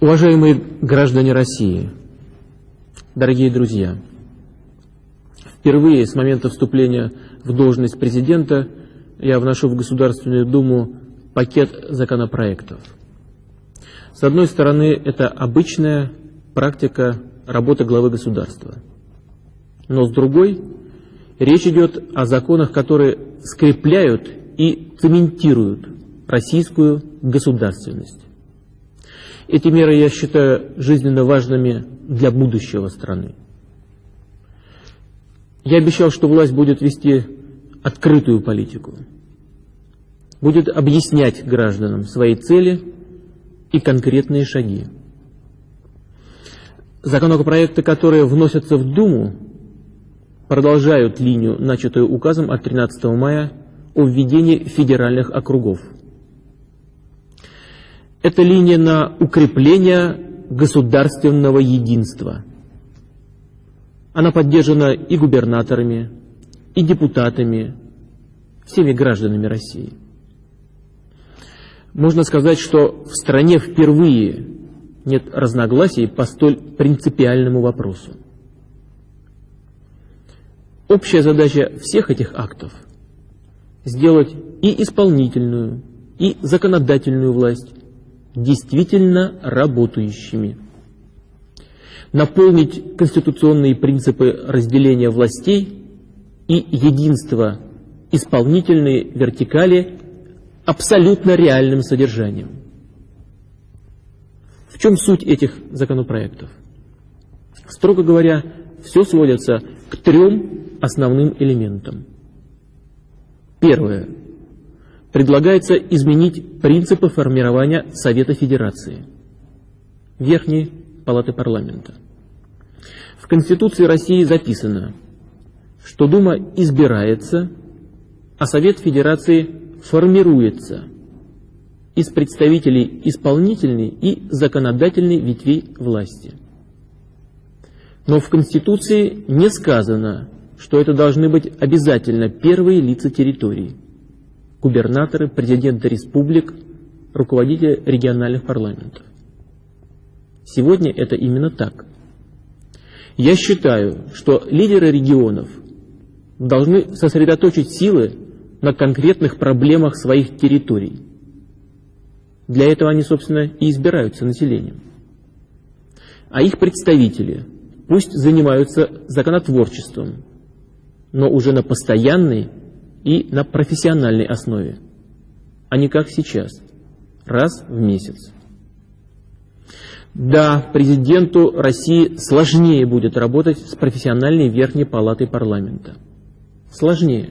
Уважаемые граждане России, дорогие друзья, впервые с момента вступления в должность президента я вношу в Государственную Думу пакет законопроектов. С одной стороны, это обычная практика работы главы государства. Но с другой, речь идет о законах, которые скрепляют и цементируют российскую государственность. Эти меры я считаю жизненно важными для будущего страны. Я обещал, что власть будет вести открытую политику, будет объяснять гражданам свои цели и конкретные шаги. Законопроекты, которые вносятся в Думу, продолжают линию, начатую указом от 13 мая о введении федеральных округов – это линия на укрепление государственного единства. Она поддержана и губернаторами, и депутатами, всеми гражданами России. Можно сказать, что в стране впервые нет разногласий по столь принципиальному вопросу. Общая задача всех этих актов – сделать и исполнительную, и законодательную власть действительно работающими. Наполнить конституционные принципы разделения властей и единства исполнительной вертикали абсолютно реальным содержанием. В чем суть этих законопроектов? Строго говоря, все сводится к трем основным элементам. Первое предлагается изменить принципы формирования Совета Федерации, Верхней Палаты Парламента. В Конституции России записано, что Дума избирается, а Совет Федерации формируется из представителей исполнительной и законодательной ветвей власти. Но в Конституции не сказано, что это должны быть обязательно первые лица территории – губернаторы, президенты республик, руководители региональных парламентов. Сегодня это именно так. Я считаю, что лидеры регионов должны сосредоточить силы на конкретных проблемах своих территорий. Для этого они, собственно, и избираются населением. А их представители пусть занимаются законотворчеством, но уже на постоянной и на профессиональной основе, а не как сейчас, раз в месяц. Да, президенту России сложнее будет работать с профессиональной верхней палатой парламента. Сложнее.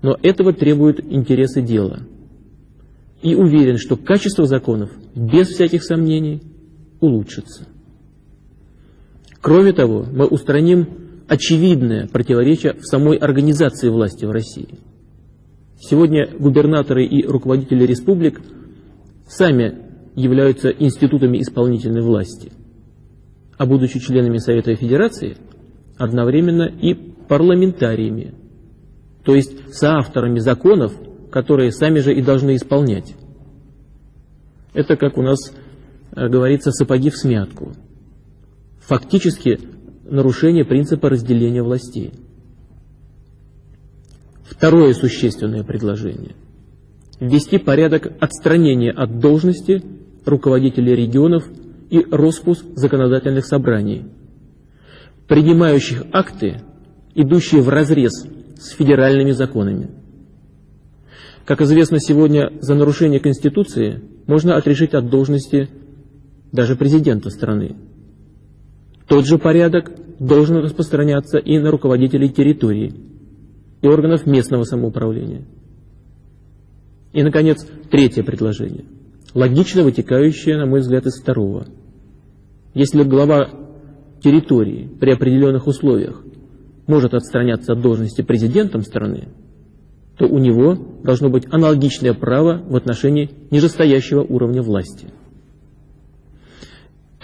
Но этого требуют интересы дела. И уверен, что качество законов, без всяких сомнений, улучшится. Кроме того, мы устраним очевидное противоречие в самой организации власти в России. Сегодня губернаторы и руководители республик сами являются институтами исполнительной власти, а будучи членами Совета Федерации, одновременно и парламентариями, то есть соавторами законов, которые сами же и должны исполнять. Это, как у нас э, говорится, сапоги в смятку. Фактически нарушение принципа разделения властей. Второе существенное предложение – ввести порядок отстранения от должности руководителей регионов и распуск законодательных собраний, принимающих акты, идущие вразрез с федеральными законами. Как известно, сегодня за нарушение Конституции можно отрешить от должности даже президента страны. Тот же порядок должен распространяться и на руководителей территории и органов местного самоуправления. И, наконец, третье предложение, логично вытекающее, на мой взгляд, из второго. Если глава территории при определенных условиях может отстраняться от должности президентом страны, то у него должно быть аналогичное право в отношении нижестоящего уровня власти.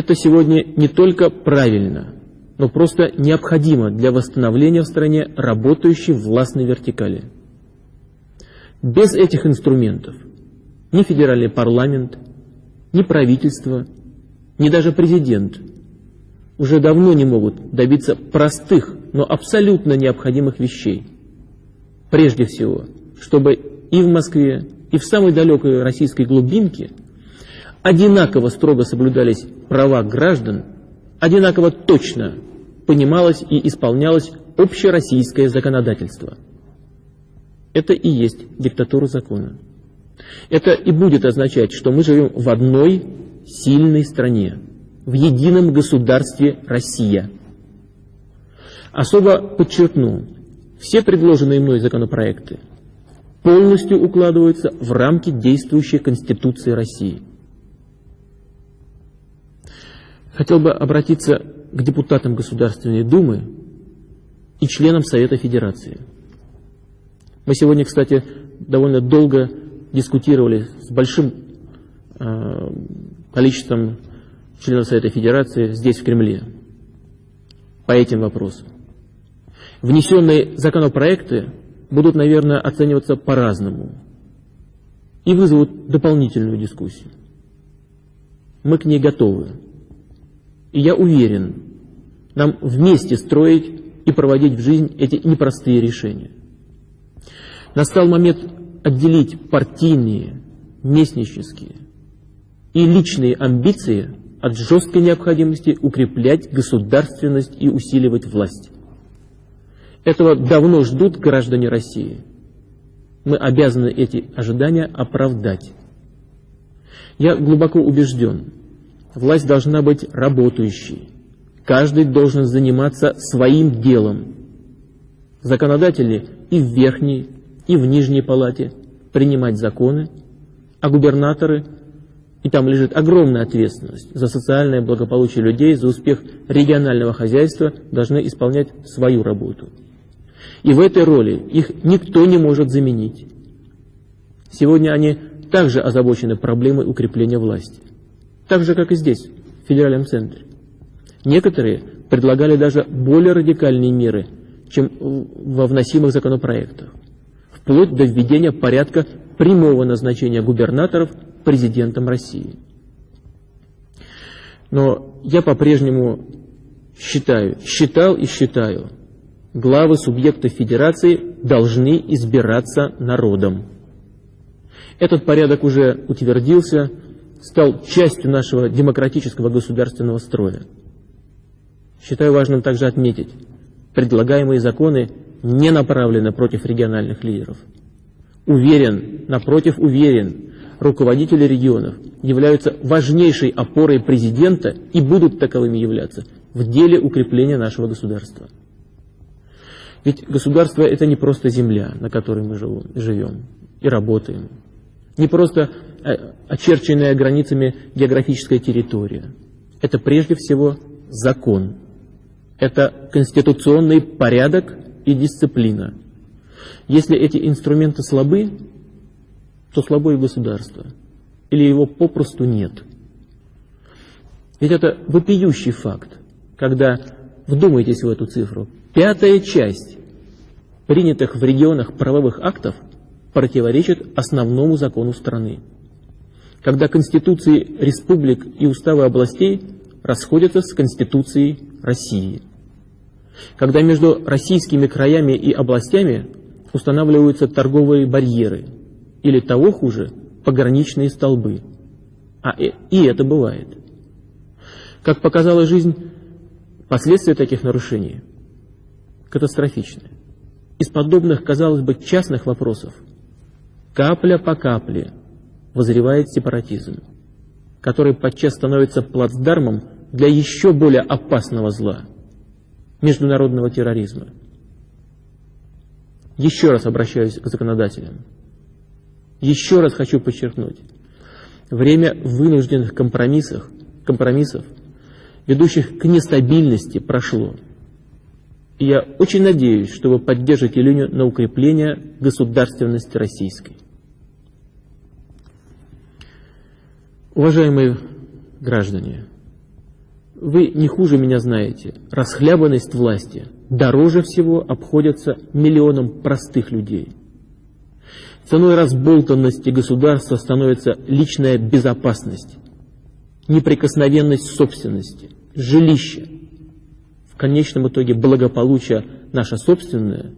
Это сегодня не только правильно, но просто необходимо для восстановления в стране работающей властной вертикали. Без этих инструментов ни федеральный парламент, ни правительство ни даже президент уже давно не могут добиться простых, но абсолютно необходимых вещей. Прежде всего, чтобы и в Москве, и в самой далекой российской глубинке одинаково строго соблюдались права граждан, одинаково точно понималось и исполнялось общероссийское законодательство. Это и есть диктатура закона. Это и будет означать, что мы живем в одной сильной стране, в едином государстве Россия. Особо подчеркну, все предложенные мной законопроекты полностью укладываются в рамки действующей Конституции России. Хотел бы обратиться к депутатам Государственной Думы и членам Совета Федерации. Мы сегодня, кстати, довольно долго дискутировали с большим э, количеством членов Совета Федерации здесь, в Кремле, по этим вопросам. Внесенные законопроекты будут, наверное, оцениваться по-разному и вызовут дополнительную дискуссию. Мы к ней готовы. И я уверен, нам вместе строить и проводить в жизнь эти непростые решения. Настал момент отделить партийные, местнические и личные амбиции от жесткой необходимости укреплять государственность и усиливать власть. Этого давно ждут граждане России. Мы обязаны эти ожидания оправдать. Я глубоко убежден, власть должна быть работающей. Каждый должен заниматься своим делом. Законодатели и в верхней, и в нижней палате принимать законы, а губернаторы, и там лежит огромная ответственность за социальное благополучие людей, за успех регионального хозяйства, должны исполнять свою работу. И в этой роли их никто не может заменить. Сегодня они также озабочены проблемой укрепления власти. Так же, как и здесь, в федеральном центре. Некоторые предлагали даже более радикальные меры, чем во вносимых законопроектах, вплоть до введения порядка прямого назначения губернаторов президентом России. Но я по-прежнему считаю, считал и считаю, главы субъектов федерации должны избираться народом. Этот порядок уже утвердился, стал частью нашего демократического государственного строя. Считаю важным также отметить, предлагаемые законы не направлены против региональных лидеров. Уверен, напротив уверен, руководители регионов являются важнейшей опорой президента и будут таковыми являться в деле укрепления нашего государства. Ведь государство – это не просто земля, на которой мы живем и работаем. Не просто очерченная границами географическая территория. Это прежде всего закон. Это конституционный порядок и дисциплина. Если эти инструменты слабы, то слабо и государство. Или его попросту нет. Ведь это вопиющий факт, когда, вдумайтесь в эту цифру, пятая часть принятых в регионах правовых актов противоречит основному закону страны. Когда конституции республик и уставы областей расходятся с конституцией России. Когда между российскими краями и областями устанавливаются торговые барьеры, или того хуже, пограничные столбы. А и это бывает. Как показала жизнь, последствия таких нарушений катастрофичны. Из подобных, казалось бы, частных вопросов капля по капле возревает сепаратизм, который подчас становится плацдармом для еще более опасного зла – международного терроризма. Еще раз обращаюсь к законодателям. Еще раз хочу подчеркнуть. Время вынужденных компромиссов, компромиссов, ведущих к нестабильности, прошло. И я очень надеюсь, что вы поддержите линию на укрепление государственности российской. Уважаемые граждане, вы не хуже меня знаете, расхлябанность власти дороже всего обходится миллионам простых людей. Ценой разболтанности государства становится личная безопасность. неприкосновенность собственности, жилище, в конечном итоге благополучие наше собственное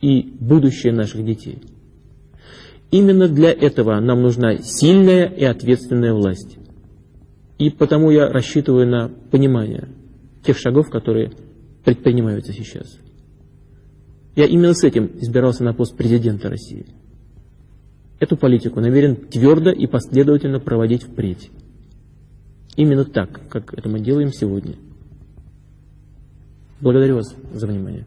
и будущее наших детей. Именно для этого нам нужна сильная и ответственная власть. И потому я рассчитываю на понимание тех шагов, которые предпринимаются сейчас. Я именно с этим избирался на пост президента России. Эту политику намерен твердо и последовательно проводить впредь. Именно так, как это мы делаем сегодня. Благодарю вас за внимание.